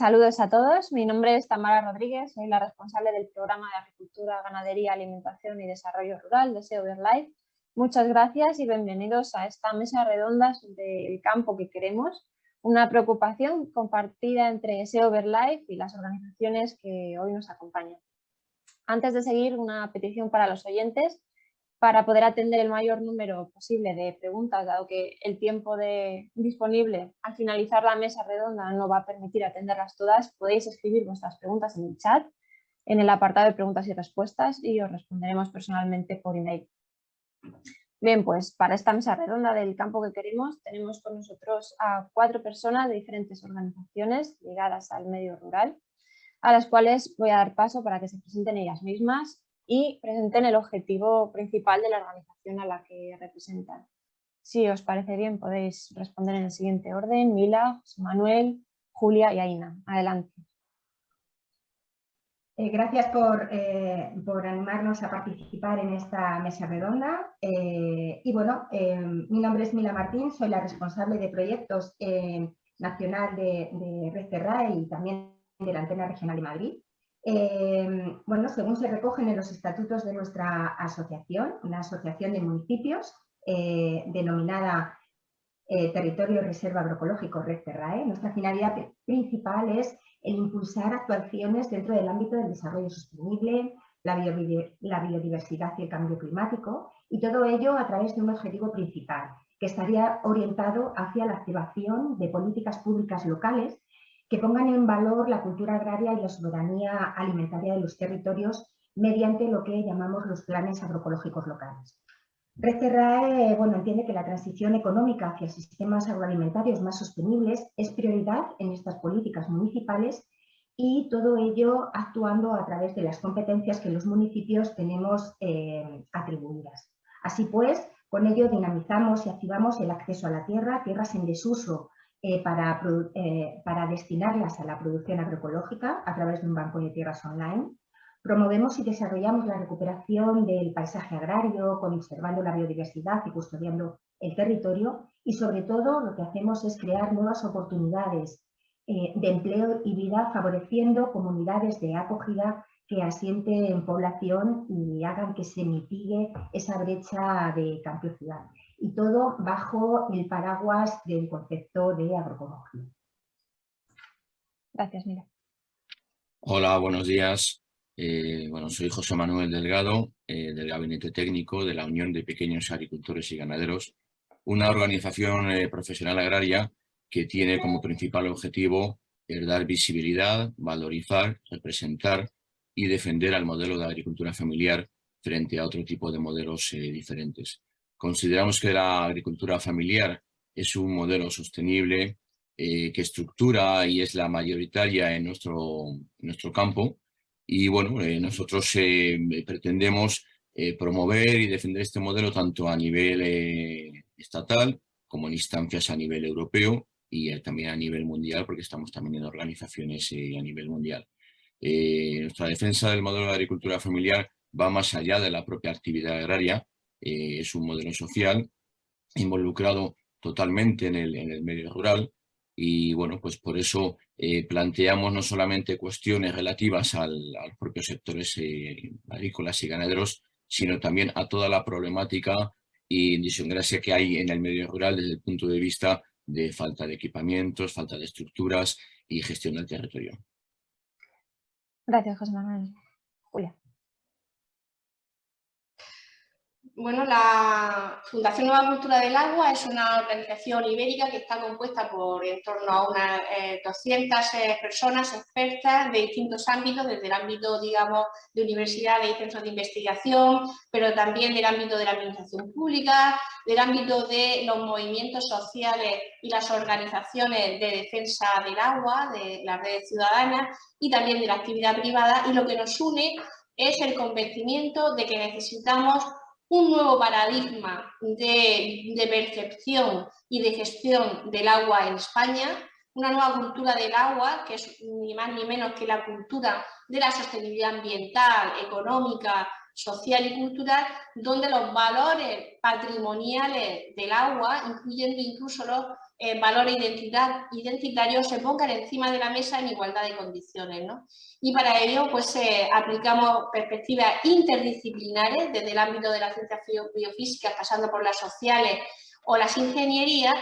Saludos a todos, mi nombre es Tamara Rodríguez, soy la responsable del programa de Agricultura, Ganadería, Alimentación y Desarrollo Rural de SEO Life. Muchas gracias y bienvenidos a esta mesa redonda sobre el campo que queremos, una preocupación compartida entre SEO Life y las organizaciones que hoy nos acompañan. Antes de seguir, una petición para los oyentes, para poder atender el mayor número posible de preguntas, dado que el tiempo de, disponible al finalizar la mesa redonda no va a permitir atenderlas todas, podéis escribir vuestras preguntas en el chat, en el apartado de preguntas y respuestas y os responderemos personalmente por email. Bien, pues para esta mesa redonda del campo que queremos tenemos con nosotros a cuatro personas de diferentes organizaciones ligadas al medio rural, a las cuales voy a dar paso para que se presenten ellas mismas y presenten el objetivo principal de la organización a la que representan. Si os parece bien podéis responder en el siguiente orden, Mila, Manuel, Julia y Aina. Adelante. Eh, gracias por, eh, por, animarnos a participar en esta mesa redonda. Eh, y bueno, mi nombre es Mila Martín, soy la responsable de proyectos nacional de, de Red y también de la Antena Regional de Madrid. Eh, bueno, según se recogen en los estatutos de nuestra asociación, una asociación de municipios eh, denominada eh, Territorio Reserva Agroecológico Red Terrae, nuestra finalidad principal es el impulsar actuaciones dentro del ámbito del desarrollo sostenible, la biodiversidad y el cambio climático, y todo ello a través de un objetivo principal, que estaría orientado hacia la activación de políticas públicas locales que pongan en valor la cultura agraria y la soberanía alimentaria de los territorios mediante lo que llamamos los planes agroecológicos locales. Red bueno, entiende que la transición económica hacia sistemas agroalimentarios más sostenibles es prioridad en estas políticas municipales y todo ello actuando a través de las competencias que los municipios tenemos eh, atribuidas. Así pues, con ello dinamizamos y activamos el acceso a la tierra, tierras en desuso eh, para, eh, para, destinarlas a la producción agroecológica a través de un banco de tierras online. Promovemos y desarrollamos la recuperación del paisaje agrario, conservando la biodiversidad y custodiando el territorio. Y sobre todo lo que hacemos es crear nuevas oportunidades eh, de empleo y vida, favoreciendo comunidades de acogida que asienten en población y hagan que se mitigue esa brecha de campo-ciudad y todo bajo el paraguas del concepto de agroecología. Gracias, Mira. Hola, buenos días. Eh, bueno, soy José Manuel Delgado, eh, del Gabinete Técnico de la Unión de Pequeños Agricultores y Ganaderos, una organización eh, profesional agraria que tiene como principal objetivo dar visibilidad, valorizar, representar y defender al modelo de agricultura familiar frente a otro tipo de modelos diferentes. Consideramos que la agricultura familiar es un modelo sostenible eh, que estructura y es la mayoritaria en nuestro, nuestro campo. Y bueno, eh, nosotros eh, pretendemos promover y defender este modelo tanto a nivel estatal como en instancias a nivel europeo y también a nivel mundial, porque estamos también en organizaciones a nivel mundial. nuestra defensa del modelo de agricultura familiar va más allá de la propia actividad agraria eh, es un modelo social involucrado totalmente en el, medio rural y bueno, pues por eso eh, planteamos no solamente cuestiones relativas al, a los propios sectores agrícolas y ganaderos, sino también a toda la problemática y disgracia que hay en el medio rural desde el punto de vista de falta de equipamientos, falta de estructuras y gestión del territorio. Gracias, José Manuel. Julia. Bueno, la Fundación Nueva Cultura del Agua es una organización ibérica que está compuesta por en torno a unas 200 eh, eh, personas expertas de distintos ámbitos, desde el ámbito, digamos, de universidades y centros de investigación, pero también del ámbito de la administración pública, del ámbito de los movimientos sociales y las organizaciones de defensa del agua, de las redes ciudadanas y también de la actividad privada. Y lo que nos une es el convencimiento de que necesitamos un nuevo paradigma de, percepción y de gestión del agua en España, una nueva cultura del agua, que es ni más ni menos que la cultura de la sostenibilidad ambiental, económica social y cultural, donde los valores patrimoniales del agua, incluyendo incluso los eh, valores identidad, identitarios, se pongan encima de la mesa en igualdad de condiciones. Y para ello pues, eh, aplicamos perspectivas interdisciplinares desde el ámbito de las ciencias biofísicas, pasando por las sociales o las ingenierías,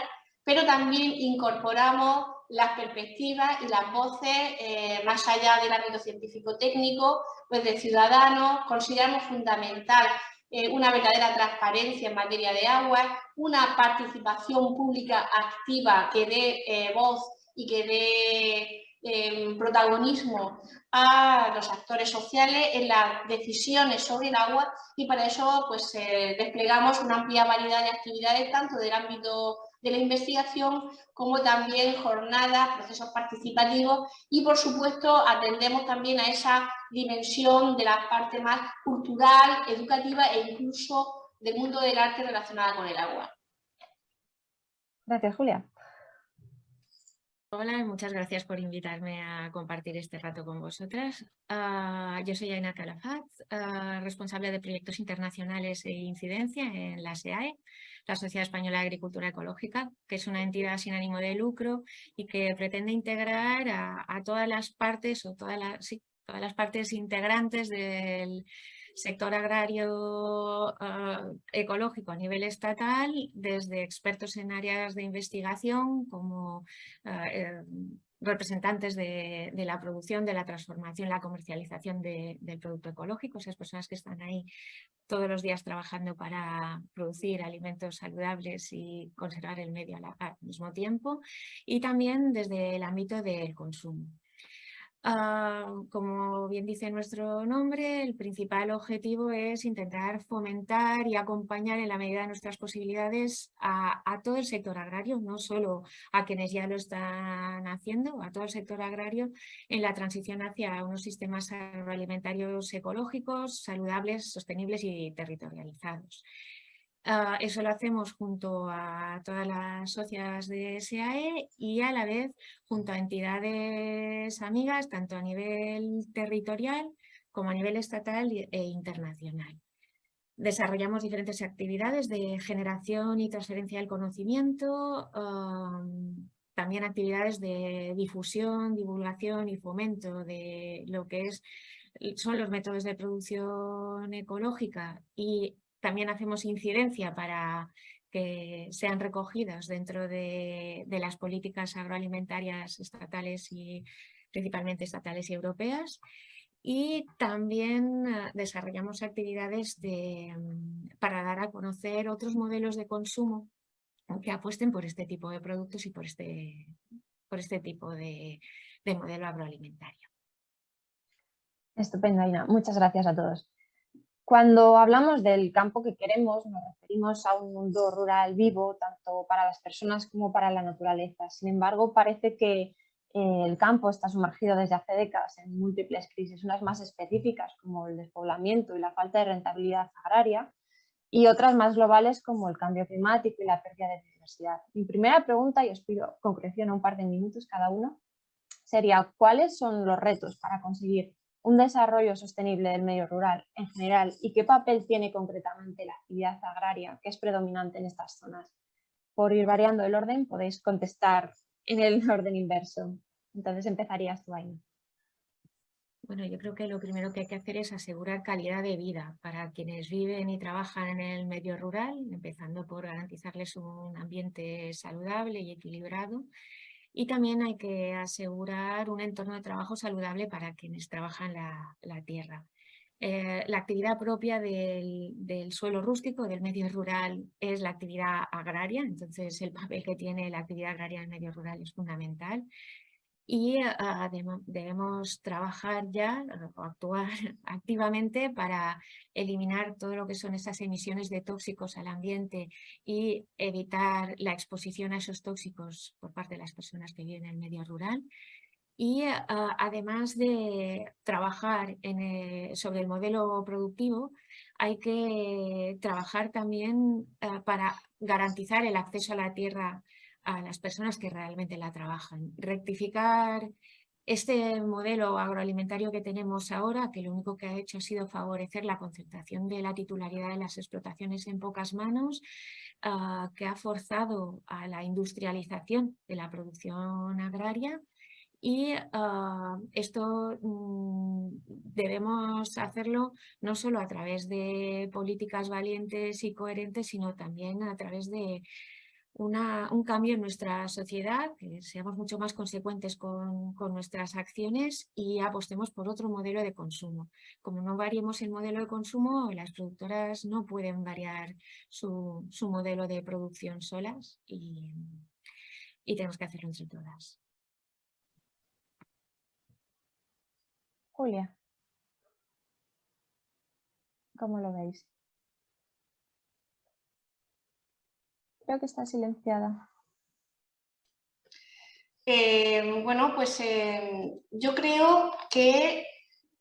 pero también incorporamos las perspectivas y las voces eh, más allá del ámbito científico-técnico, pues de ciudadanos, consideramos fundamental eh, una verdadera transparencia en materia de agua, una participación pública activa que dé eh, voz y que dé em, protagonismo a los actores sociales en las decisiones sobre el agua. Y para eso pues desplegamos una amplia variedad de actividades tanto del ámbito de la investigación, como también jornadas, procesos participativos. Y, por supuesto, atendemos también a esa dimensión de la parte más cultural, educativa e incluso del mundo del arte relacionada con el agua. Gracias, Julia. Hola, muchas gracias por invitarme a compartir este rato con vosotras. Ah, yo soy Aina Calafat, ah, responsable de proyectos internacionales e incidencia en la SEAE, la Sociedad Española de Agricultura Ecológica, que es una entidad sin ánimo de lucro y que pretende integrar a, todas las partes o todas las, todas las partes integrantes del sector agrario ah, ecológico a nivel estatal, desde expertos en áreas de investigación como ah, eh, representantes de, la producción, de la transformación, la comercialización del producto ecológico, esas personas que están ahí todos los días trabajando para producir alimentos saludables y conservar el medio al mismo tiempo, y también desde el ámbito del consumo. Ah, como bien dice nuestro nombre, el principal objetivo es intentar fomentar y acompañar en la medida de nuestras posibilidades a, todo el sector agrario, no solo a quienes ya lo están haciendo, a todo el sector agrario en la transición hacia unos sistemas agroalimentarios ecológicos, saludables, sostenibles y territorializados. Ah, eso lo hacemos junto a todas las socias de SAE y a la vez junto a entidades amigas, tanto a nivel territorial como a nivel estatal e internacional. Desarrollamos diferentes actividades de generación y transferencia del conocimiento, también actividades de difusión, divulgación y fomento de lo que es, son los métodos de producción ecológica y también hacemos incidencia para que sean recogidas dentro de, las políticas agroalimentarias estatales y principalmente estatales y europeas. Y también eh, desarrollamos actividades de, mm, para dar a conocer otros modelos de consumo que apuesten por este tipo de productos y por este, por este tipo de, de modelo agroalimentario. Estupendo, Aina. Muchas gracias a todos. Cuando hablamos del campo que queremos, nos referimos a un mundo rural vivo, tanto para las personas como para la naturaleza. Sin embargo, parece que eh, el campo está sumergido desde hace décadas en múltiples crisis, unas más específicas como el despoblamiento y la falta de rentabilidad agraria, y otras más globales como el cambio climático y la pérdida de biodiversidad. Mi primera pregunta, y os pido concreción a un par de minutos cada uno, sería ¿cuáles son los retos para conseguir un desarrollo sostenible del medio rural en general y qué papel tiene concretamente la actividad agraria que es predominante en estas zonas. Por ir variando el orden podéis contestar en el orden inverso. Entonces empezarías tú ahí. Bueno, yo creo que lo primero que hay que hacer es asegurar calidad de vida para quienes viven y trabajan en el medio rural, empezando por garantizarles un ambiente saludable y equilibrado y también hay que asegurar un entorno de trabajo saludable para quienes trabajan la, la tierra. Eh, la actividad propia del, del, suelo rústico, del medio rural, es la actividad agraria, entonces el papel que tiene la actividad agraria en el medio rural es fundamental y debemos trabajar ya o actuar activamente para eliminar todo lo que son esas emisiones de tóxicos al ambiente y evitar la exposición a esos tóxicos por parte de las personas que viven en el medio rural. Y además de trabajar en sobre el modelo productivo, hay que trabajar también ah, para garantizar el acceso a la tierra a las personas que realmente la trabajan. Rectificar Este modelo agroalimentario que tenemos ahora, que lo único que ha hecho ha sido favorecer la concentración de la titularidad de las explotaciones en pocas manos, ah, que ha forzado a la industrialización de la producción agraria y ah, esto mm, debemos hacerlo no solo a través de políticas valientes y coherentes, sino también a través de un cambio en nuestra sociedad, que seamos mucho más consecuentes con, nuestras acciones y apostemos por otro modelo de consumo. Como no variemos el modelo de consumo, las productoras no pueden variar su, modelo de producción solas y, y tenemos que hacerlo entre todas. Julia, ¿cómo lo veis? Creo que está silenciada. Eh, bueno, pues eh, yo creo que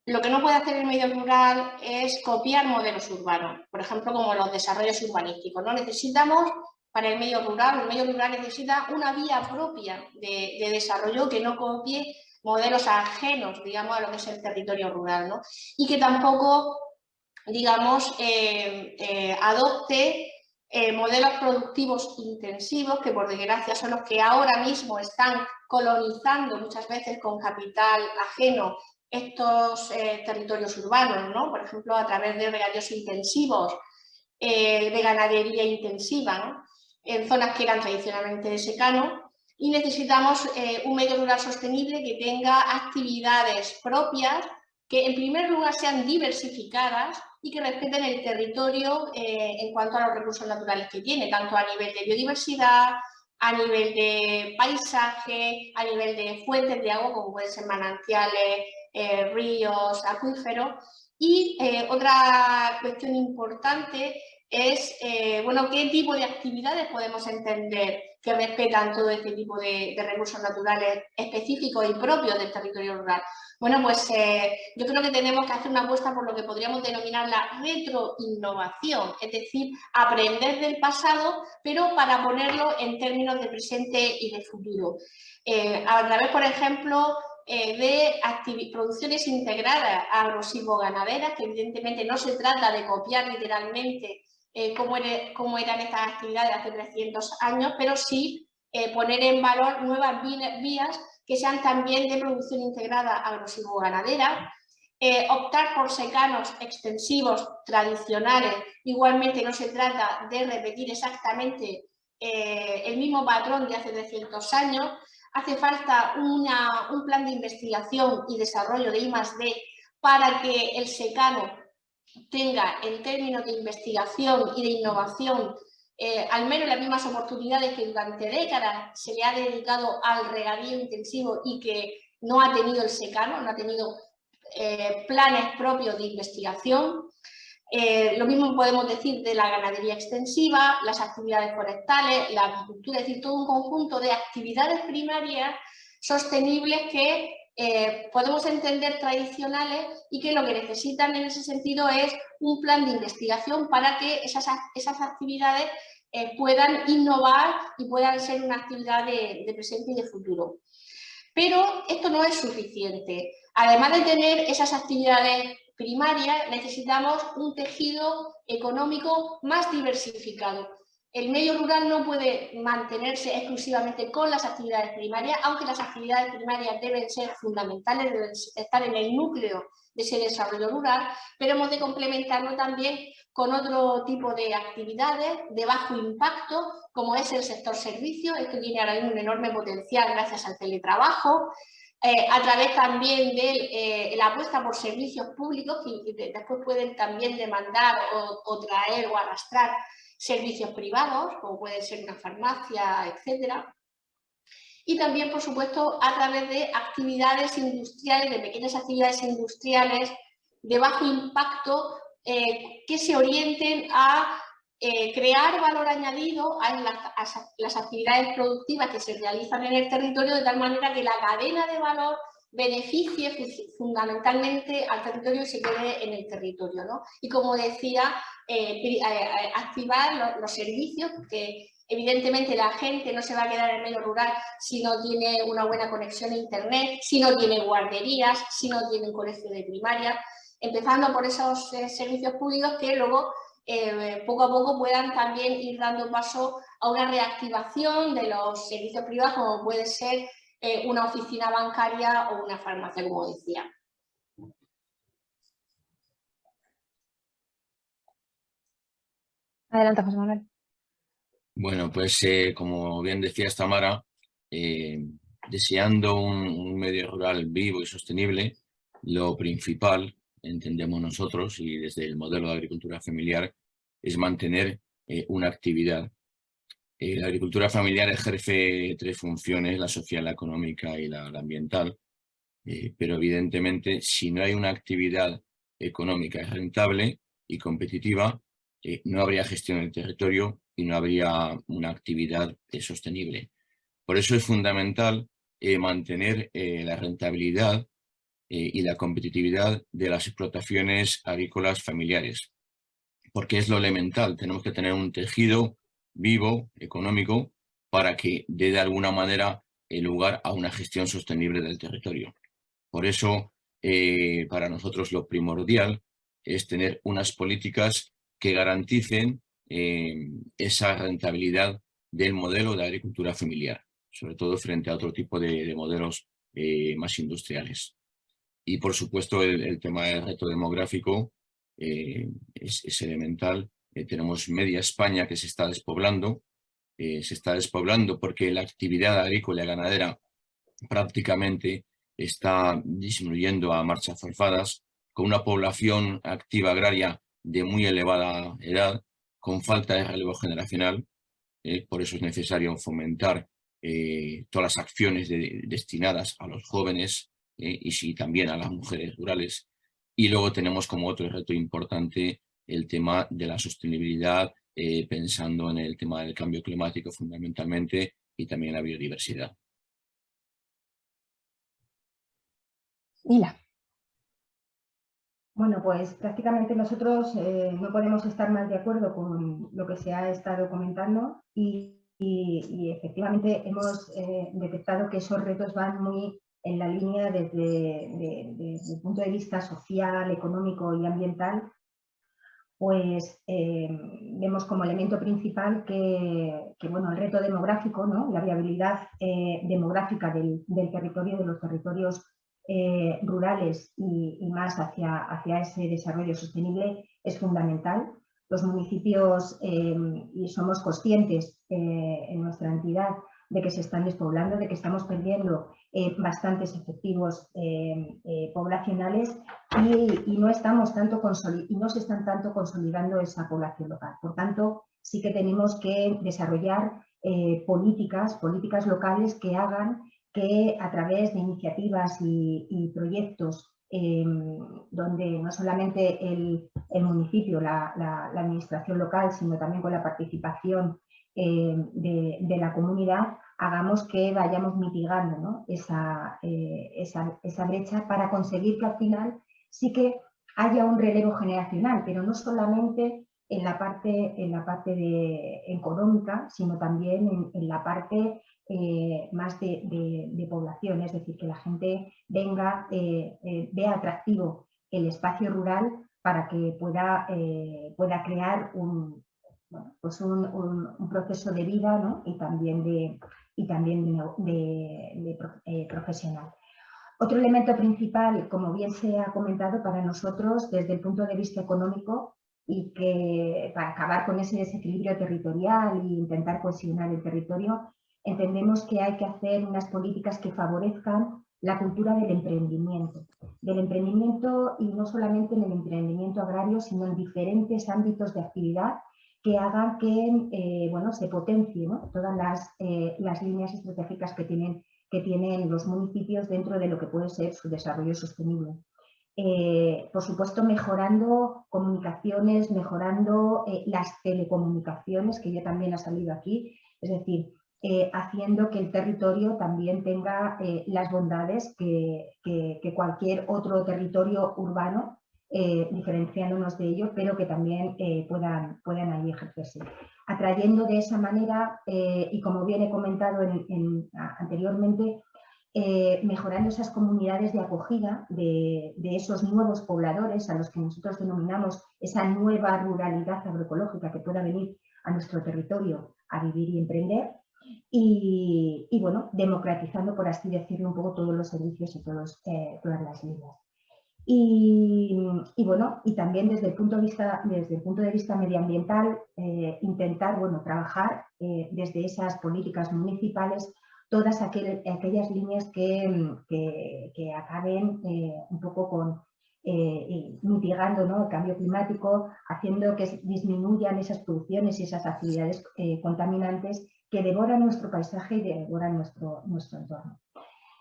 lo que no puede hacer el medio rural es copiar modelos urbanos, por ejemplo, como los desarrollos urbanísticos. ¿no? Necesitamos, para el medio rural, el medio rural necesita una vía propia de, desarrollo que no copie modelos ajenos, digamos, a lo que es el territorio rural, ¿no? Y que tampoco, digamos, eh, adopte eh, modelos productivos intensivos, que por desgracia son los que ahora mismo están colonizando muchas veces con capital ajeno estos eh, territorios urbanos, ¿no? por ejemplo a través de regadíos intensivos, eh, de ganadería intensiva, en zonas que eran tradicionalmente de secano, y necesitamos un medio rural sostenible que tenga actividades propias que en primer lugar sean diversificadas y que respeten el territorio eh, en cuanto a los recursos naturales que tiene, tanto a nivel de biodiversidad, a nivel de paisaje, a nivel de fuentes de agua, como pueden ser manantiales, eh, ríos, acuíferos. Y eh, otra cuestión importante es, bueno, qué tipo de actividades podemos entender que respetan todo este tipo de, recursos naturales específicos y propios del territorio rural. Bueno, pues eh, yo creo que tenemos que hacer una apuesta por lo que podríamos denominar la retroinnovación, es decir, aprender del pasado, pero para ponerlo en términos de presente y de futuro. Eh, a través, por ejemplo, eh, de producciones integradas agro-silvo-ganaderas, que evidentemente no se trata de copiar literalmente cómo, cómo, eran estas actividades hace 300 años, pero sí poner en valor nuevas vías que sean también de producción integrada agrosivo-ganadera, eh, optar por secanos extensivos tradicionales, igualmente no se trata de repetir exactamente eh, el mismo patrón de hace 300 años, hace falta un plan de investigación y desarrollo de I+.D. para que el secano tenga en términos de investigación y de innovación eh, al menos las mismas oportunidades que durante décadas se le ha dedicado al regadío intensivo y que no ha tenido el secano, no ha tenido eh, planes propios de investigación. Eh, lo mismo podemos decir de la ganadería extensiva, las actividades forestales, la agricultura, es decir, todo un conjunto de actividades primarias sostenibles que podemos entender tradicionales y que lo que necesitan en ese sentido es un plan de investigación para que esas, esas actividades eh, puedan innovar y puedan ser una actividad de, presente y de futuro. Pero esto no es suficiente. Además de tener esas actividades primarias, necesitamos un tejido económico más diversificado. El medio rural no puede mantenerse exclusivamente con las actividades primarias, aunque las actividades primarias deben ser fundamentales, deben estar en el núcleo de ese desarrollo rural, pero hemos de complementarlo también con otro tipo de actividades de bajo impacto, como es el sector servicios. Esto tiene ahora mismo un enorme potencial gracias al teletrabajo, eh, a través también de eh, la apuesta por servicios públicos que, después pueden también demandar o, traer o arrastrar servicios privados, como puede ser una farmacia, etcétera. Y también, por supuesto, a través de actividades industriales, de pequeñas actividades industriales de bajo impacto eh, que se orienten a eh, crear valor añadido a las, actividades productivas que se realizan en el territorio de tal manera que la cadena de valor beneficie fundamentalmente al territorio y se quede en el territorio. Y como decía, eh, activar los, servicios que Evidentemente la gente no se va a quedar en el medio rural si no tiene una buena conexión a internet, si no tiene guarderías, si no tiene un colegio de primaria, empezando por esos eh, servicios públicos que luego eh, poco a poco puedan también ir dando paso a una reactivación de los servicios privados como puede ser eh, una oficina bancaria o una farmacia, como decía. Adelante, José Manuel. Bueno, pues eh, como bien decía Tamara, eh, deseando un, medio rural vivo y sostenible, lo principal, entendemos nosotros, y desde el modelo de agricultura familiar, es mantener eh, una actividad. La agricultura familiar ejerce tres funciones, la social, la económica y la, ambiental, pero evidentemente si no hay una actividad económica rentable y competitiva, no habría gestión del territorio y no habría una actividad eh, sostenible. Por eso es fundamental eh, mantener eh, la rentabilidad y la competitividad de las explotaciones agrícolas familiares, porque es lo elemental. Tenemos que tener un tejido vivo, económico, para que dé de alguna manera lugar a una gestión sostenible del territorio. Por eso, para nosotros lo primordial es tener unas políticas que garanticen eh, esa rentabilidad del modelo de agricultura familiar, sobre todo frente a otro tipo de, modelos eh, más industriales. Y por supuesto el, tema del reto demográfico eh, es, elemental. Tenemos media España que se está despoblando, se está despoblando porque la actividad agrícola y ganadera prácticamente está disminuyendo a marchas forzadas, con una población activa agraria de muy elevada edad, con falta de relevo generacional, eh, por eso es necesario fomentar eh, todas las acciones destinadas a los jóvenes eh, y sí, también a las mujeres rurales. Y luego tenemos como otro reto importante el tema de la sostenibilidad, pensando en el tema del cambio climático fundamentalmente y también la biodiversidad. Mila. Bueno, pues prácticamente nosotros eh, no podemos estar más de acuerdo con lo que se ha estado comentando y, efectivamente hemos eh, detectado que esos retos van muy en la línea desde, el punto de vista social, económico y ambiental, pues eh, vemos como elemento principal que, bueno, el reto demográfico, ¿no? la viabilidad demográfica del, del territorio, de los territorios eh, rurales y, más hacia, hacia, ese desarrollo sostenible es fundamental. Los municipios, em, y somos conscientes eh, en nuestra entidad de que se están despoblando, de que estamos perdiendo eh, bastantes efectivos em, poblacionales y, no estamos tanto y no se están tanto consolidando esa población local. Por tanto, sí que tenemos que desarrollar políticas, políticas locales que hagan que a través de iniciativas y, proyectos em, donde no solamente el, municipio, la, administración local, sino también con la participación em, de, la comunidad, hagamos que vayamos mitigando eh, esa, esa, brecha para conseguir que al final sí que haya un relevo generacional, pero no solamente en la parte, en la parte de, económica, sino también en, la parte eh, más de, población, es decir, que la gente venga, eh, eh, vea atractivo el espacio rural para que pueda, pueda crear un, pues un, proceso de vida y también de, y también de, profesional. Otro elemento principal, como bien se ha comentado para nosotros desde el punto de vista económico, y que para acabar con ese desequilibrio territorial e intentar cohesionar el territorio, entendemos que hay que hacer unas políticas que favorezcan la cultura del emprendimiento. Del emprendimiento y no solamente en el emprendimiento agrario, sino en diferentes ámbitos de actividad que hagan que eh, bueno, se potencie todas las, eh, las, líneas estratégicas que tienen, que tienen los municipios dentro de lo que puede ser su desarrollo sostenible. Eh, por supuesto, mejorando comunicaciones, mejorando las telecomunicaciones, que ya también ha salido aquí, es decir, haciendo que el territorio también tenga las bondades que, cualquier otro territorio urbano, eh, diferenciándonos de ello, pero que también puedan, puedan ahí ejercerse. atrayendo de esa manera, y como bien he comentado anteriormente, mejorando esas comunidades de acogida de, esos nuevos pobladores a los que nosotros denominamos esa nueva ruralidad agroecológica que pueda venir a nuestro territorio a vivir y emprender y, bueno, democratizando, por así decirlo, un poco todos los servicios y todos, eh, todas las líneas. Y, bueno, y también desde el punto de vista, desde el punto de vista medioambiental, eh, intentar bueno, trabajar eh, desde esas políticas municipales todas aquellas líneas que, que acaben un poco con eh, mitigando el cambio climático, haciendo que disminuyan esas producciones y esas actividades eh, contaminantes que devoran nuestro paisaje y devoran nuestro, nuestro entorno.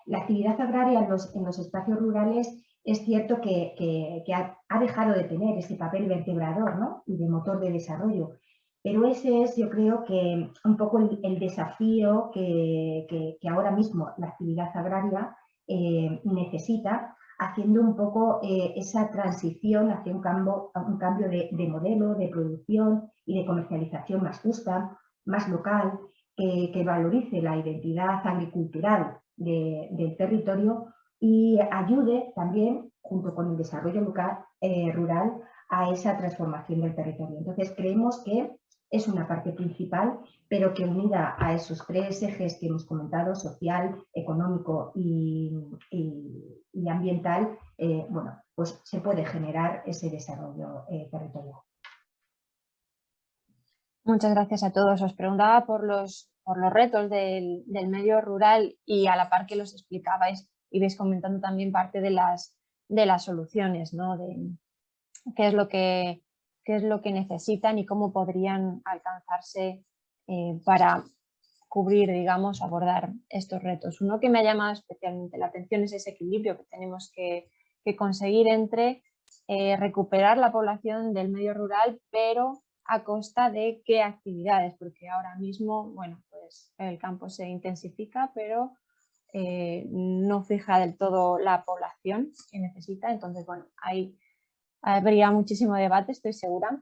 La actividad agraria en los, en los espacios rurales es cierto que, ha, dejado de tener ese papel vertebrador ¿no? y de motor de desarrollo, pero ese es, yo creo que un poco el, desafío que, que, ahora mismo la actividad agraria eh, necesita haciendo un poco eh, esa transición hacia un cambio, un cambio de, modelo, de producción y de comercialización más justa, más local, que valorice la identidad agricultural del territorio y ayude también, junto con el desarrollo local, eh, rural, a esa transformación del territorio. Entonces, creemos que es una parte principal, pero que unida a esos tres ejes que hemos comentado, social, económico y, ambiental, eh, bueno, pues se puede generar ese desarrollo eh, territorial. Muchas gracias a todos. Os preguntaba por los, por los retos del, medio rural y a la par que los explicabais y vais comentando también parte de las, de las soluciones, ¿no? De qué es lo que qué es lo que necesitan y cómo podrían alcanzarse eh, para cubrir, digamos, abordar estos retos. Uno que me ha llamado especialmente la atención es ese equilibrio que tenemos que, conseguir entre eh, recuperar la población del medio rural, pero a costa de qué actividades, porque ahora mismo, bueno, pues el campo se intensifica, pero eh, no fija del todo la población que necesita, entonces, bueno, hay habría muchísimo debate, estoy segura.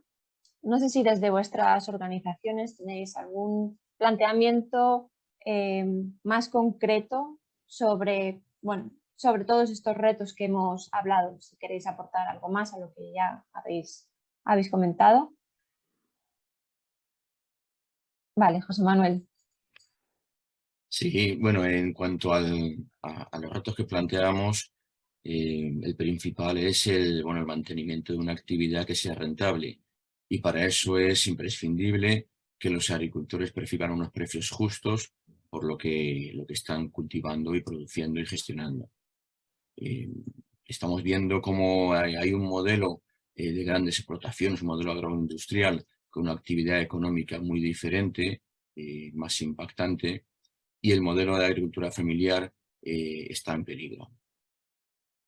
No sé si desde vuestras organizaciones tenéis algún planteamiento eh, más concreto sobre, bueno, sobre todos estos retos que hemos hablado, si queréis aportar algo más a lo que ya habéis, habéis comentado. Vale, José Manuel. Sí, bueno, en cuanto a, a, los retos que planteamos, eh, el principal es el, bueno, el mantenimiento de una actividad que sea rentable y para eso es imprescindible que los agricultores perciban unos precios justos por lo que, lo que están cultivando y produciendo y gestionando. Eh, estamos viendo cómo hay, un modelo eh, de grandes explotaciones, un modelo agroindustrial con una actividad económica muy diferente, más impactante, y el modelo de agricultura familiar está en peligro.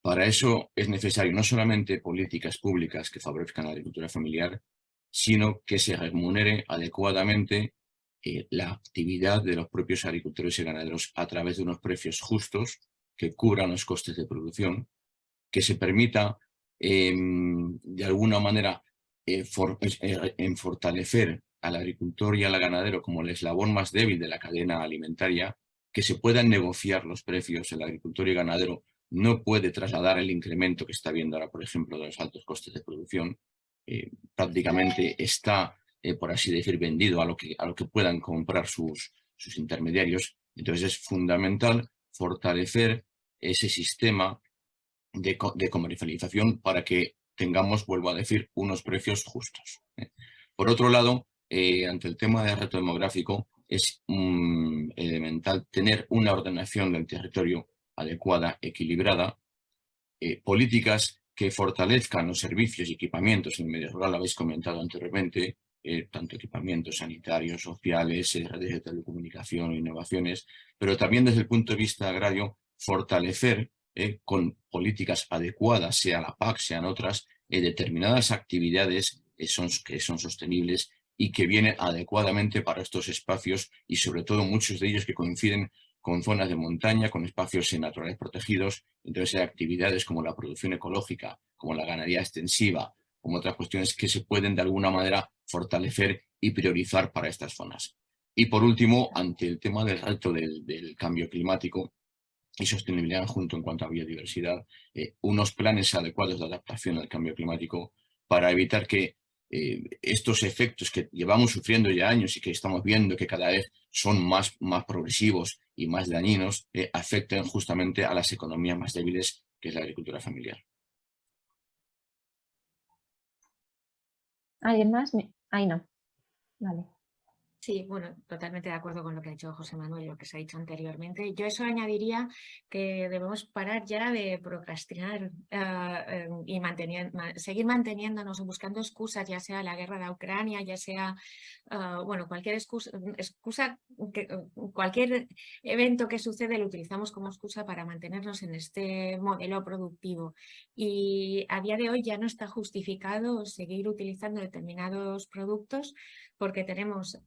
Para eso es necesario no solamente políticas públicas que favorezcan la agricultura familiar, sino que se remunere adecuadamente eh, la actividad de los propios agricultores y ganaderos a través de unos precios justos que cubran los costes de producción, que se permita em, de alguna manera eh, eh, en fortalecer al agricultor y al ganadero como el eslabón más débil de la cadena alimentaria, que se puedan negociar los precios, el agricultor y ganadero no puede trasladar el incremento que está viendo ahora, por ejemplo, de los altos costes de producción. Eh, prácticamente está, eh, por así decir, vendido a lo que, a lo que puedan comprar sus, sus intermediarios. Entonces es fundamental fortalecer ese sistema de, comercialización para que tengamos, vuelvo a decir, unos precios justos. ¿eh? Por otro lado, ante el tema del reto demográfico, es elemental tener una ordenación del territorio adecuada, equilibrada, eh, políticas que fortalezcan los servicios y equipamientos en el medio rural, habéis comentado anteriormente, eh, tanto equipamientos sanitarios, sociales, eh, redes de telecomunicación, innovaciones, pero también desde el punto de vista agrario, fortalecer con políticas adecuadas, sea la PAC, sean otras, determinadas actividades son, que son sostenibles y que vienen adecuadamente para estos espacios y sobre todo muchos de ellos que coinciden con zonas de montaña, con espacios naturales protegidos, entonces hay actividades como la producción ecológica, como la ganadería extensiva, como otras cuestiones que se pueden de alguna manera fortalecer y priorizar para estas zonas. Y por último, ante el tema del reto del, cambio climático y sostenibilidad junto en cuanto a biodiversidad, eh, unos planes adecuados de adaptación al cambio climático para evitar que eh, estos efectos que llevamos sufriendo ya años y que estamos viendo que cada vez son más, más progresivos y más dañinos, eh, afecten justamente a las economías más débiles, que es la agricultura familiar. ¿Alguien más? Ahí no. Vale. Sí, bueno, totalmente de acuerdo con lo que ha dicho José Manuel y lo que se ha dicho anteriormente. Yo eso añadiría que debemos parar ya de procrastinar ah, em, y seguir manteniéndonos o buscando excusas, ya sea la guerra de Ucrania, ya sea, ah, bueno, cualquier excusa, excusa cualquier evento que sucede lo utilizamos como excusa para mantenernos en este modelo productivo. Y a día de hoy ya no está justificado seguir utilizando determinados productos porque tenemos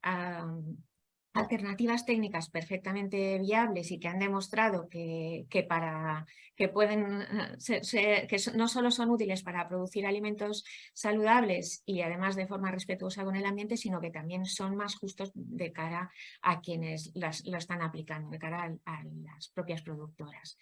alternativas técnicas perfectamente viables y que han demostrado que, para, que, pueden, eh, que no solo son útiles para producir alimentos saludables y además de forma respetuosa con el ambiente, sino que también son más justos de cara a quienes las, lo están aplicando, de cara a las propias productoras.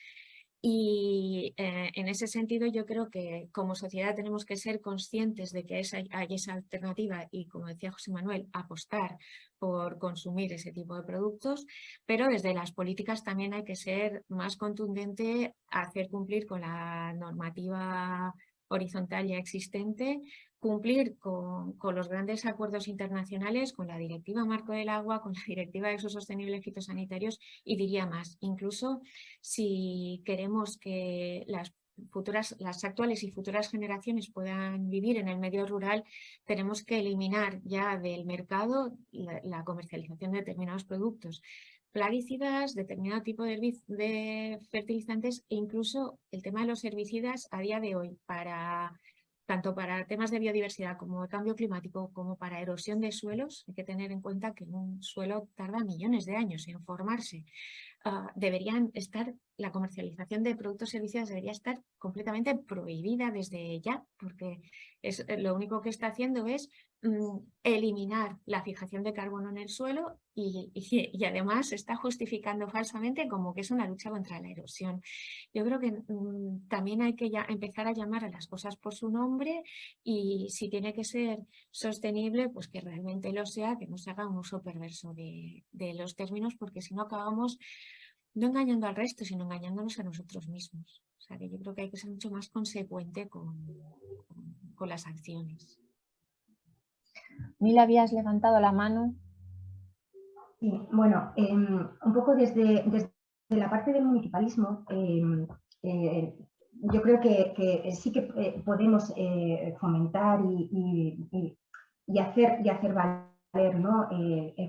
Y eh, en ese sentido yo creo que como sociedad tenemos que ser conscientes de que hay esa alternativa y como decía José Manuel, apostar por consumir ese tipo de productos, pero desde las políticas también hay que ser más contundente, hacer cumplir con la normativa horizontal ya existente, cumplir con, los grandes acuerdos internacionales, con la Directiva Marco del Agua, con la Directiva de Uso Sostenible Fitosanitarios y diría más, incluso si queremos que las futuras, las actuales y futuras generaciones puedan vivir en el medio rural, tenemos que eliminar ya del mercado la, comercialización de determinados productos plaguicidas, determinado tipo de, fertilizantes e incluso el tema de los herbicidas a día de hoy para tanto para temas de biodiversidad como cambio climático, como para erosión de suelos, hay que tener en cuenta que un suelo tarda millones de años en formarse. Ah, deberían estar, la comercialización de productos y servicios debería estar completamente prohibida desde ya, porque es, eh, lo único que está haciendo es eliminar la fijación de carbono en el suelo y, además está justificando falsamente como que es una lucha contra la erosión. Yo creo que mm, también hay que ya empezar a llamar a las cosas por su nombre y si tiene que ser sostenible, pues que realmente lo sea, que no se haga un uso perverso de, los términos, porque si no acabamos no engañando al resto, sino engañándonos a nosotros mismos. O sea, que yo creo que hay que ser mucho más consecuente con, con, las acciones. Mila, habías levantado la mano. Sí, bueno, em, un poco desde, desde, la parte del municipalismo, em, eh, yo creo que, sí que eh, podemos eh, fomentar y, y, hacer, y hacer valer ¿no?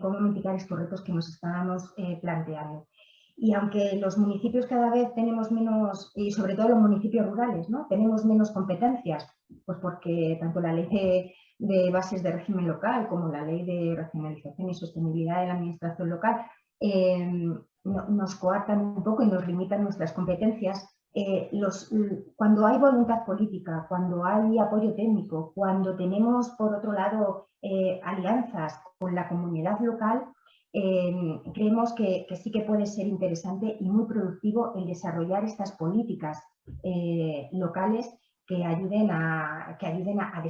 cómo mitigar estos retos que nos estábamos planteando. Y aunque los municipios cada vez tenemos menos, y sobre todo los municipios rurales, ¿no? tenemos menos competencias, pues porque tanto la ley bases de régimen local como la ley de racionalización y sostenibilidad de la administración local em, nos coartan un poco y nos limitan nuestras competencias, eh, cuando hay voluntad política, cuando hay apoyo técnico, cuando tenemos por otro lado eh, alianzas con la comunidad local, Em, creemos que, sí que puede ser interesante y muy productivo el desarrollar estas políticas eh, locales que ayuden a, que ayuden a,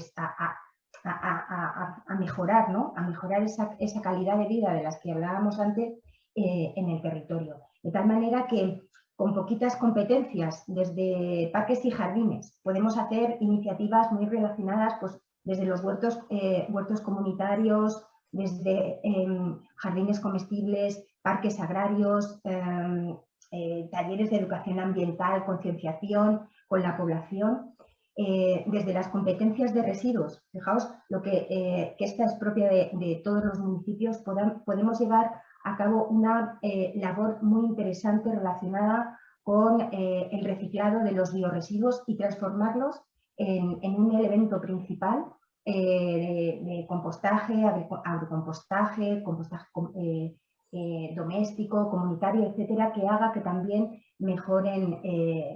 mejorar, ¿no? a mejorar esa, calidad de vida de las que hablábamos antes eh, en el territorio. De tal manera que con poquitas competencias, desde parques y jardines, podemos hacer iniciativas muy relacionadas pues, desde los huertos, eh, huertos comunitarios, desde em, jardines comestibles, parques agrarios, em, eh, talleres de educación ambiental, concienciación con la población, eh, desde las competencias de residuos. Fijaos lo que, eh, esta es propia de, todos los municipios, podemos llevar a cabo una labor muy interesante relacionada con el reciclado de los bioresiduos y transformarlos en, un elemento principal eh, de, compostaje, agrocompostaje, compostaje eh, eh, doméstico, comunitario, etcétera, que haga que también mejoren,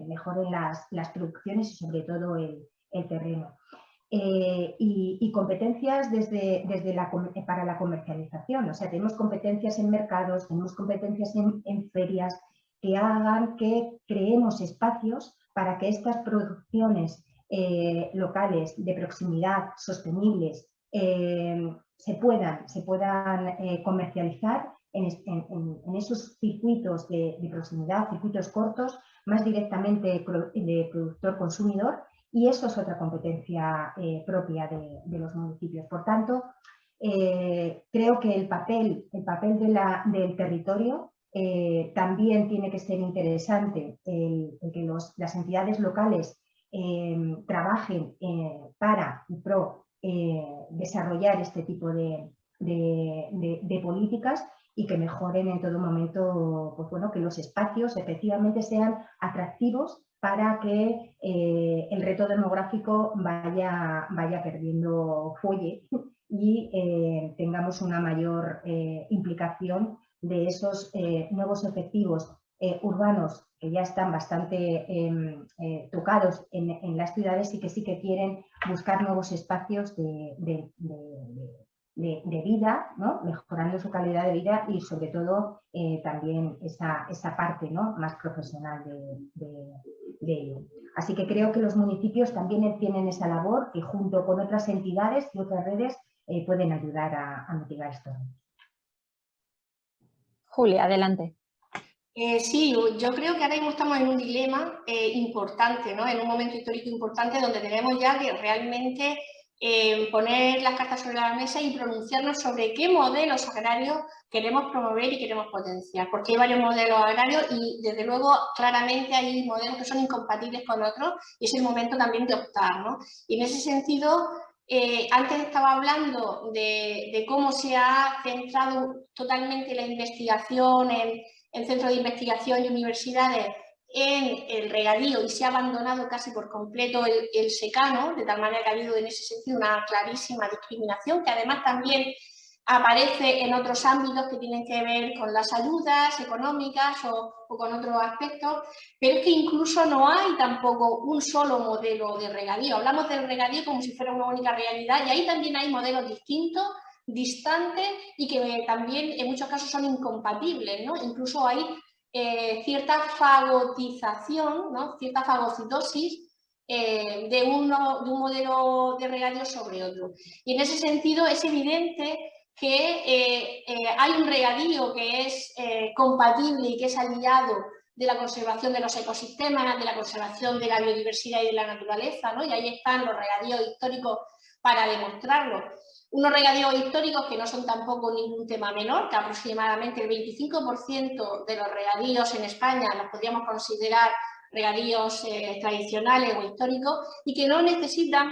mejoren las, producciones y sobre todo el, terreno. eh, y, competencias desde, desde la, para la comercialización. O sea, tenemos competencias en mercados, tenemos competencias en, ferias que hagan que creemos espacios para que estas producciones eh, locales de proximidad, sostenibles, eh, se puedan, se puedan comercializar en, esos circuitos de, proximidad, circuitos cortos, más directamente de productor-consumidor y eso es otra competencia eh, propia de, los municipios. Por tanto, eh, creo que el papel, el papel del territorio eh, también tiene que ser interesante, el, que las entidades locales trabajen para y pro desarrollar este tipo de, políticas y que mejoren en todo momento, pues bueno, que los espacios efectivamente sean atractivos para que eh, el reto demográfico vaya, vaya perdiendo fuelle y eh, tengamos una mayor eh, implicación de esos nuevos efectivos urbanos que ya están bastante em, tocados en, las ciudades y que sí que quieren buscar nuevos espacios de, vida, mejorando su calidad de vida y sobre todo también esa, esa, parte ¿no? más profesional de, Así que creo que los municipios también tienen esa labor y junto con otras entidades y otras redes eh, pueden ayudar a, mitigar esto. Julia, adelante. Eh, sí, yo creo que ahora mismo estamos en un dilema eh, importante, ¿no? en un momento histórico importante donde tenemos ya que realmente poner las cartas sobre la mesa y pronunciarnos sobre qué modelos agrarios queremos promover y queremos potenciar, porque hay varios modelos agrarios y desde luego claramente hay modelos que son incompatibles con otros y es el momento también de optar. ¿no? Y en ese sentido, eh, antes estaba hablando de, cómo se ha centrado totalmente la investigación en, en centros de investigación y universidades en el regadío y se ha abandonado casi por completo el, secano, de tal manera que ha habido en ese sentido una clarísima discriminación, que además también aparece en otros ámbitos que tienen que ver con las ayudas económicas o, con otros aspectos, pero es que incluso no hay tampoco un solo modelo de regadío. Hablamos del regadío como si fuera una única realidad y ahí también hay modelos distintos, distantes y que también en muchos casos son incompatibles. ¿no? Incluso hay eh, cierta fagotización, cierta fagocitosis eh, de, uno, de un modelo de regadío sobre otro. Y en ese sentido es evidente que eh, hay un regadío que es compatible y que es aliado de la conservación de los ecosistemas, de la conservación de la biodiversidad y de la naturaleza, y ahí están los regadíos históricos para demostrarlo unos regadíos históricos que no son tampoco ningún tema menor, que aproximadamente el 25% de los regadíos en España los podríamos considerar regadíos eh, tradicionales o históricos y que no necesitan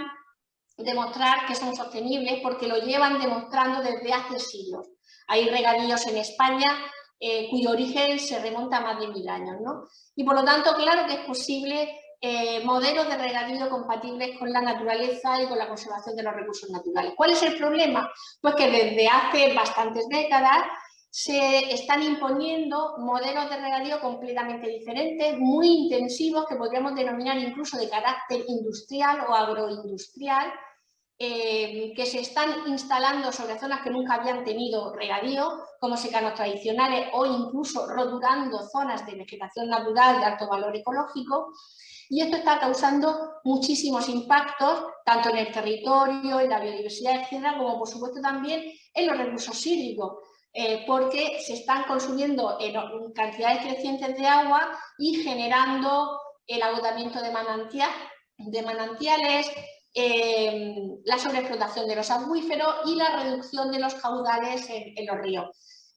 demostrar que son sostenibles porque lo llevan demostrando desde hace siglos. Hay regadíos en España eh, cuyo origen se remonta a más de mil años. ¿no? Y por lo tanto, claro que es posible eh, modelos de regadío compatibles con la naturaleza y con la conservación de los recursos naturales. ¿Cuál es el problema? Pues que desde hace bastantes décadas se están imponiendo modelos de regadío completamente diferentes, muy intensivos, que podríamos denominar incluso de carácter industrial o agroindustrial, eh, que se están instalando sobre zonas que nunca habían tenido regadío, como secanos tradicionales o incluso roturando zonas de vegetación natural de alto valor ecológico, y esto está causando muchísimos impactos, tanto en el territorio, en la biodiversidad, etcétera, como por supuesto también en los recursos hídricos, eh, porque se están consumiendo en cantidades crecientes de agua y generando el agotamiento de manantiales, eh, la sobreexplotación de los acuíferos y la reducción de los caudales en, en los ríos.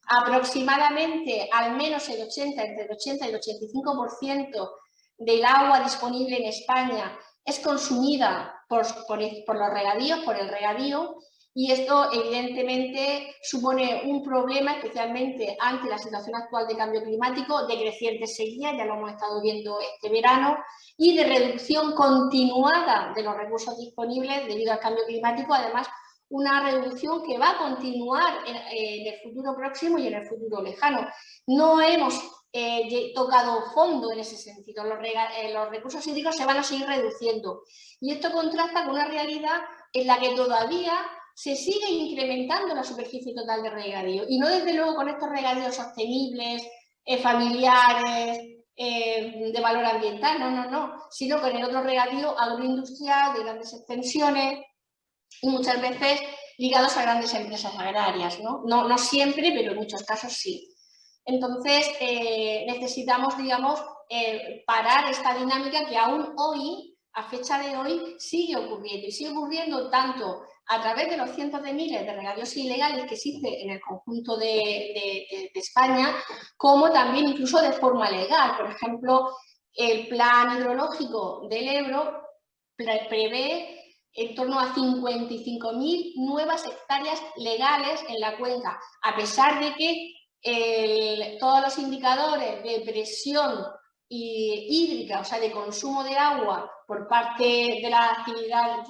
Aproximadamente al menos el 80, entre el 80 y el 85% del agua disponible en España es consumida por, los regadíos, por el regadío, y esto evidentemente supone un problema, especialmente ante la situación actual de cambio climático, de creciente sequía, ya lo hemos estado viendo este verano, y de reducción continuada de los recursos disponibles debido al cambio climático, además una reducción que va a continuar en, el futuro próximo y en el futuro lejano. No hemos eh, tocado fondo en ese sentido. Eh, los, recursos hídricos se van a seguir reduciendo. Y esto contrasta con una realidad en la que todavía se sigue incrementando la superficie total de regadío y no desde luego con estos regadíos sostenibles, eh, familiares, eh, de valor ambiental, no, no, no, sino con el otro regadío agroindustrial de grandes extensiones y muchas veces ligados a grandes empresas agrarias, ¿no? No, siempre, pero en muchos casos sí. Entonces, eh, necesitamos, digamos, parar esta dinámica que aún hoy, a fecha de hoy, sigue ocurriendo. Y sigue ocurriendo tanto a través de los cientos de miles de regadíos ilegales que existen en el conjunto de, España, como también incluso de forma legal. Por ejemplo, el plan hidrológico del Ebro prevé en torno a 55.000 nuevas hectáreas legales en la cuenca, a pesar de que todos los indicadores de presión hídrica, o sea, de consumo de agua por parte de la actividad,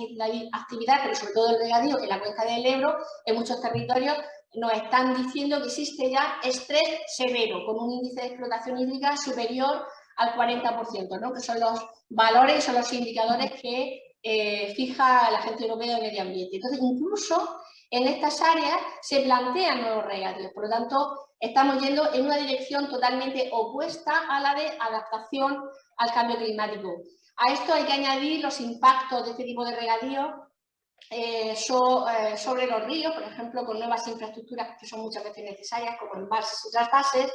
actividad, pero sobre todo el regadío en la cuenca del Ebro, en muchos territorios nos están diciendo que existe ya estrés severo, con un índice de explotación hídrica superior al 40%, ¿no? que son los valores, son los indicadores que eh, fija la Agencia Europea de Medio Ambiente. Entonces, incluso en estas áreas se plantean nuevos regadíos, por lo tanto, estamos yendo en una dirección totalmente opuesta a la de adaptación al cambio climático. A esto hay que añadir los impactos de este tipo de regadío eh, eh, sobre los ríos, por ejemplo, con nuevas infraestructuras que son muchas veces necesarias, como embalses y trasvases,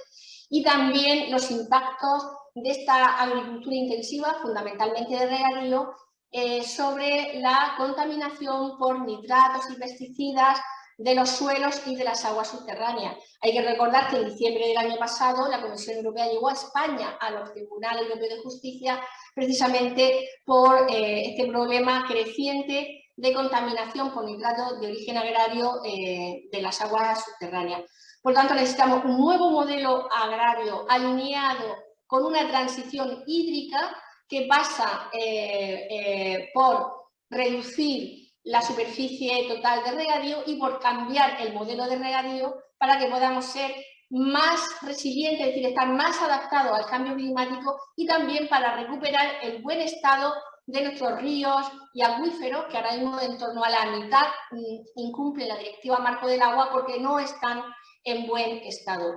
y también los impactos de esta agricultura intensiva, fundamentalmente de regadío, eh, sobre la contaminación por nitratos y pesticidas de los suelos y de las aguas subterráneas. Hay que recordar que en diciembre del año pasado la Comisión Europea llegó a España a los tribunales europeos de justicia precisamente por eh, este problema creciente de contaminación por nitratos de origen agrario eh, de las aguas subterráneas. Por tanto, necesitamos un nuevo modelo agrario alineado con una transición hídrica que pasa eh, por reducir la superficie total de regadío y por cambiar el modelo de regadío para que podamos ser más resilientes, es decir, estar más adaptados al cambio climático y también para recuperar el buen estado de nuestros ríos y acuíferos, que ahora mismo en torno a la mitad mm, incumplen la Directiva Marco del Agua porque no están en buen estado.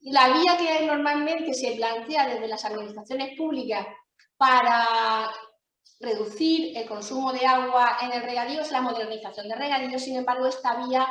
La vía que normalmente se plantea desde las administraciones públicas para reducir el consumo de agua en el regadío es la modernización de regadío, sin embargo esta vía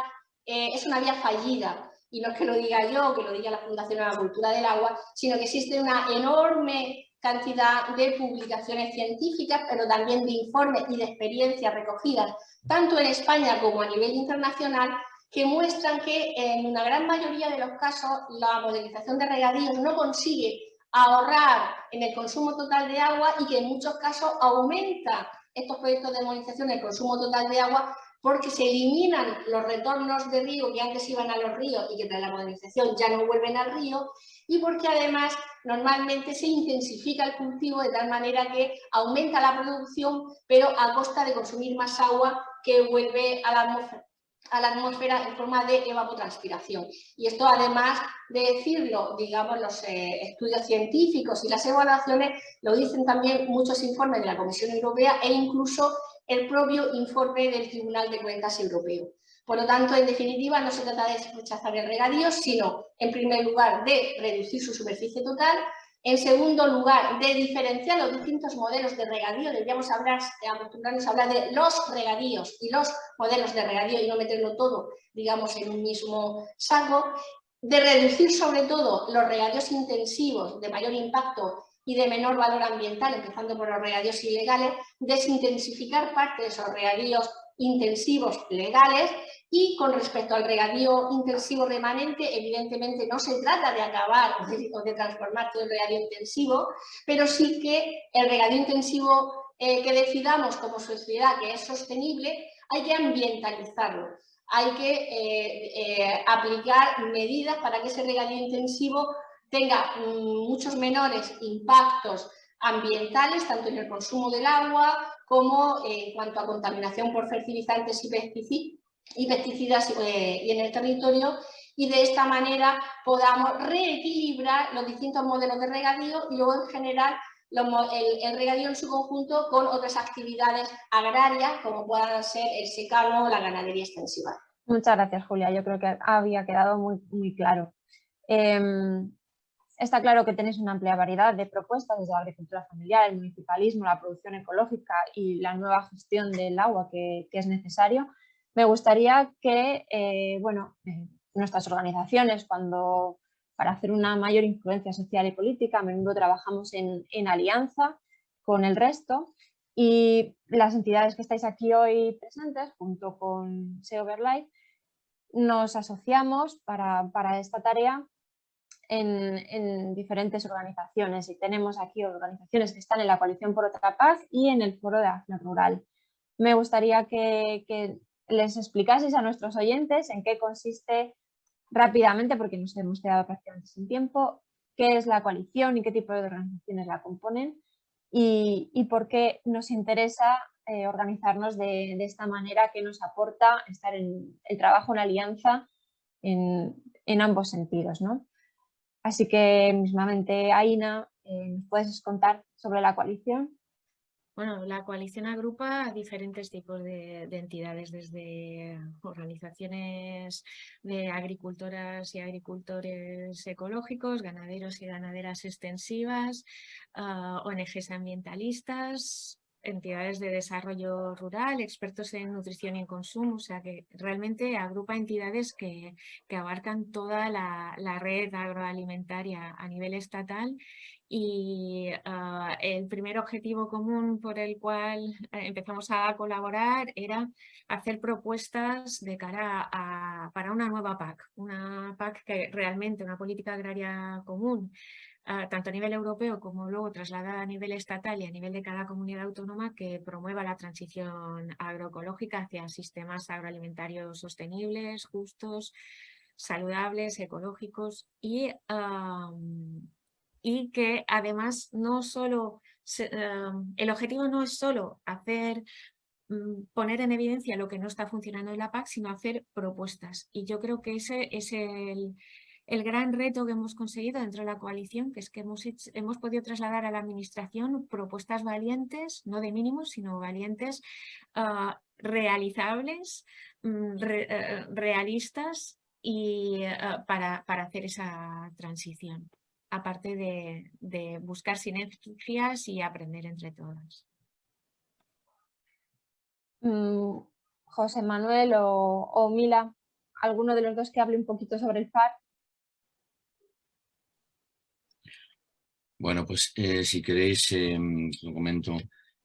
eh, es una vía fallida. Y no es que lo diga yo, que lo diga la Fundación de la Cultura del Agua, sino que existe una enorme cantidad de publicaciones científicas, pero también de informes y de experiencias recogidas, tanto en España como a nivel internacional, que muestran que en una gran mayoría de los casos la modernización de regadíos no consigue ahorrar en el consumo total de agua y que en muchos casos aumenta estos proyectos de modernización el consumo total de agua porque se eliminan los retornos de río que antes iban a los ríos y que tras la modernización ya no vuelven al río y porque además normalmente se intensifica el cultivo de tal manera que aumenta la producción pero a costa de consumir más agua que vuelve a la atmósfera a la atmósfera en forma de evapotranspiración. Y esto además de decirlo, digamos, los eh, estudios científicos y las evaluaciones, lo dicen también muchos informes de la Comisión Europea e incluso el propio informe del Tribunal de Cuentas Europeo. Por lo tanto, en definitiva, no se trata de rechazar el regadío, sino, en primer lugar, de reducir su superficie total en segundo lugar, de diferenciar los distintos modelos de regadío, deberíamos hablar, acostumbrarnos a hablar de los regadíos y los modelos de regadío y no meterlo todo, digamos, en un mismo saco, de reducir sobre todo los regadíos intensivos de mayor impacto y de menor valor ambiental, empezando por los regadíos ilegales, desintensificar parte de esos regadíos intensivos legales y con respecto al regadío intensivo remanente, evidentemente no se trata de acabar o de, transformar todo el regadío intensivo, pero sí que el regadío intensivo eh, que decidamos como sociedad que es sostenible, hay que ambientalizarlo. Hay que eh, eh, aplicar medidas para que ese regadío intensivo tenga mm, muchos menores impactos ambientales, tanto en el consumo del agua como en cuanto a contaminación por fertilizantes y pesticidas, y pesticidas eh, y en el territorio y de esta manera podamos reequilibrar los distintos modelos de regadío y luego en general el, regadío en su conjunto con otras actividades agrarias como puedan ser el secano o la ganadería extensiva. Muchas gracias Julia, yo creo que había quedado muy, muy claro. Em, está claro que tenéis una amplia variedad de propuestas desde la agricultura familiar, el municipalismo, la producción ecológica y la nueva gestión del agua que, es necesario. Me gustaría que eh, bueno, nuestras organizaciones cuando para hacer una mayor influencia social y política. A menudo trabajamos en, alianza con el resto y las entidades que estáis aquí hoy presentes, junto con SEOverlife, nos asociamos para, esta tarea en, diferentes organizaciones y tenemos aquí organizaciones que están en la Coalición por otra paz y en el Foro de Acción Rural. Me gustaría que, que les explicaseis a nuestros oyentes en qué consiste rápidamente, porque nos hemos quedado prácticamente sin tiempo, qué es la coalición y qué tipo de organizaciones la componen y, por qué nos interesa eh, organizarnos de, esta manera que nos aporta estar en el trabajo en alianza en, ambos sentidos. ¿no? Así que mismamente, Aina, eh, ¿nos puedes contar sobre la coalición? Bueno, la coalición agrupa diferentes tipos de, entidades, desde organizaciones de agricultoras y agricultores ecológicos, ganaderos y ganaderas extensivas, ah, ONGs ambientalistas, entidades de desarrollo rural, expertos en nutrición y en consumo, o sea que realmente agrupa entidades que, abarcan toda la, red agroalimentaria a nivel estatal y ah, el primer objetivo común por el cual eh, empezamos a colaborar era hacer propuestas de cara a, para una nueva PAC, una PAC que realmente, una política agraria común, tanto a nivel europeo como luego trasladada a nivel estatal y a nivel de cada comunidad autónoma que promueva la transición agroecológica hacia sistemas agroalimentarios sostenibles, justos, saludables, ecológicos y y que además no solo, el objetivo no es solo hacer mm, poner en evidencia lo que no está funcionando en la PAC, sino hacer propuestas. Y yo creo que ese es el, gran reto que hemos conseguido dentro de la coalición, que es que hemos, hemos podido trasladar a la administración propuestas valientes, no de mínimos, sino valientes, ah, realizables, mm, eh, realistas y ah, para, para hacer esa transición aparte de, buscar sinergias y aprender entre todas. Mm, José Manuel o, Mila, ¿alguno de los dos que hable un poquito sobre el FAR? Bueno, pues eh, si queréis, eh, lo comento.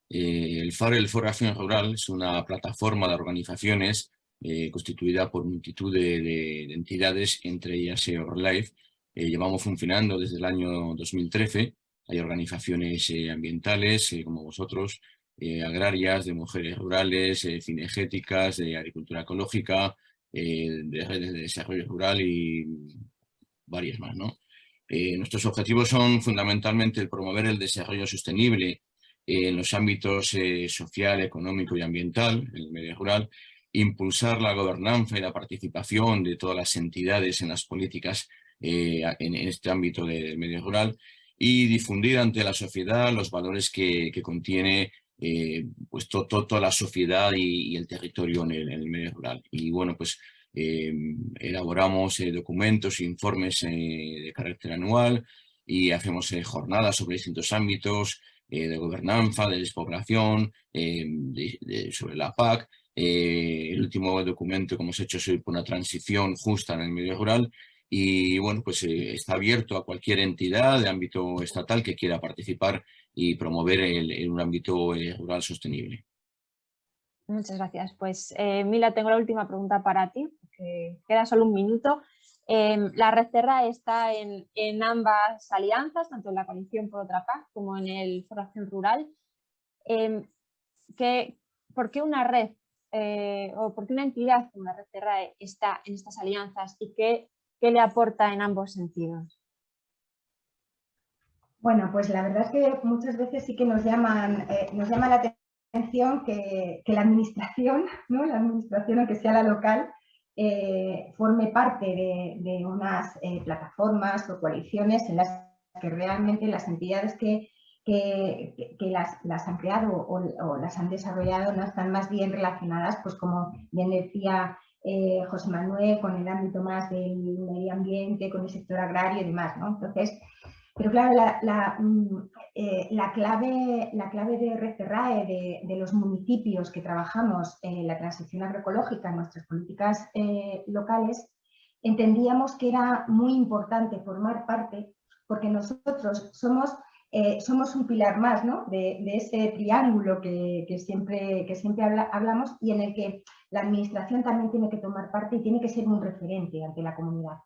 Eh, el FAR, el Foro de Acción Rural, es una plataforma de organizaciones constituida por multitud de, entidades, entre ellas EORLIFE, eh, llevamos funcionando desde el año 2013. Hay organizaciones eh, ambientales, eh, como vosotros, agrarias, de mujeres rurales, cinegéticas, de agricultura ecológica, de redes de desarrollo rural y varias más. ¿no? Nuestros objetivos son fundamentalmente el promover el desarrollo sostenible en los ámbitos social, económico y ambiental, en el medio rural, impulsar la gobernanza y la participación de todas las entidades en las políticas eh, en, este ámbito del medio rural y difundir ante la sociedad los valores que, contiene eh, pues toda la sociedad y, el territorio en el, medio rural. Y bueno, pues eh, elaboramos documentos e informes de carácter anual y hacemos jornadas sobre distintos ámbitos de gobernanza, de despoblación, sobre la PAC. el último documento que hemos hecho es una transición justa en el medio rural y bueno, pues eh, está abierto a cualquier entidad de ámbito estatal que quiera participar y promover el, un ámbito eh, rural sostenible. Muchas gracias. Pues eh, Mila, tengo la última pregunta para ti, porque queda solo un minuto. Em, la Red Terra está en, ambas alianzas, tanto en la coalición por otra paz como en el Foro Acción Rural. Em, ¿Por qué una red o por qué una entidad como la Red Terra está en estas alianzas y qué ¿Qué le aporta en ambos sentidos? Bueno, pues la verdad es que muchas veces sí que nos, llaman, eh, nos llama la atención que, la administración, ¿no? la administración, aunque sea la local, eh, forme parte de, unas eh, plataformas o coaliciones en las que realmente las entidades que, que, las, han creado o, las han desarrollado no están más bien relacionadas, pues como bien decía eh, José Manuel, con el ámbito más del medio ambiente, con el sector agrario y demás. ¿no? Entonces, pero claro, la, mm, eh, clave, la clave de RCRAE, de, los municipios que trabajamos en la transición agroecológica en nuestras políticas eh, locales, entendíamos que era muy importante formar parte, porque nosotros somos eh, somos un pilar más de, ese triángulo que, siempre, que siempre hablamos y en el que la administración también tiene que tomar parte y tiene que ser un referente ante la comunidad.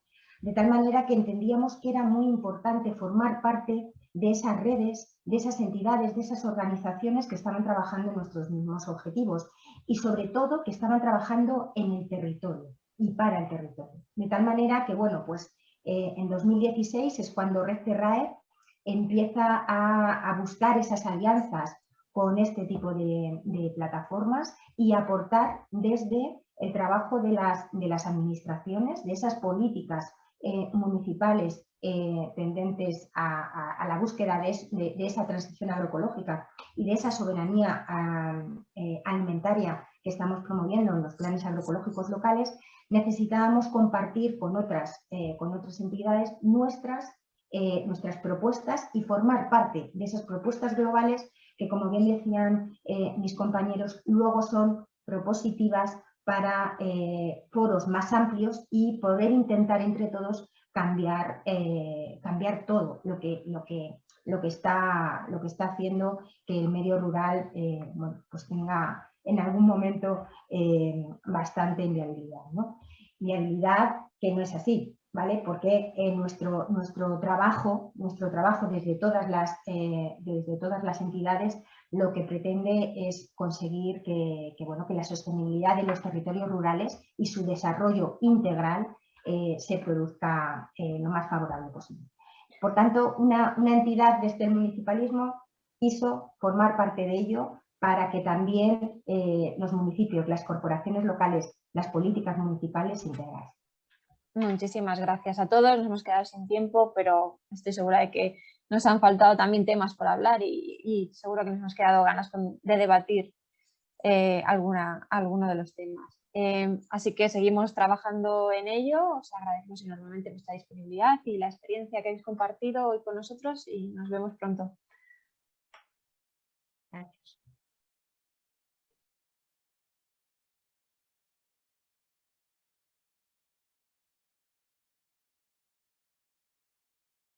De tal manera que entendíamos que era muy importante formar parte de esas redes, de esas entidades, de esas organizaciones que estaban trabajando en nuestros mismos objetivos y sobre todo que estaban trabajando en el territorio y para el territorio. De tal manera que, bueno, pues eh, en 2016 es cuando Red Terrae empieza a, buscar esas alianzas con este tipo de, plataformas y aportar desde el trabajo de las, de las administraciones, de esas políticas eh, municipales eh, tendentes a, la búsqueda de, esa transición agroecológica y de esa soberanía eh, alimentaria que estamos promoviendo en los planes agroecológicos locales, necesitábamos compartir con otras, con otras entidades nuestras nuestras propuestas y formar parte de esas propuestas globales que, como bien decían mis compañeros, luego son propositivas para eh, foros más amplios y poder intentar entre todos cambiar, cambiar todo lo que, lo, que, lo, que está, lo que está haciendo que el medio rural pues tenga en algún momento bastante inviabilidad. ¿no? Viabilidad que no es así, porque en nuestro, nuestro, trabajo, nuestro trabajo desde todas, las, eh, desde todas las entidades lo que pretende es conseguir que, bueno, que la sostenibilidad de los territorios rurales y su desarrollo integral eh, se produzca eh, lo más favorable posible. Por tanto, una, entidad desde el municipalismo quiso formar parte de ello para que también los municipios, las corporaciones locales, las políticas municipales se integrasen. Muchísimas gracias a todos, nos hemos quedado sin tiempo, pero estoy segura de que nos han faltado también temas por hablar y, seguro que nos hemos quedado ganas de debatir eh, alguna, alguno de los temas. Em, así que seguimos trabajando en ello, os agradecemos enormemente vuestra disponibilidad y la experiencia que habéis compartido hoy con nosotros y nos vemos pronto. Gracias.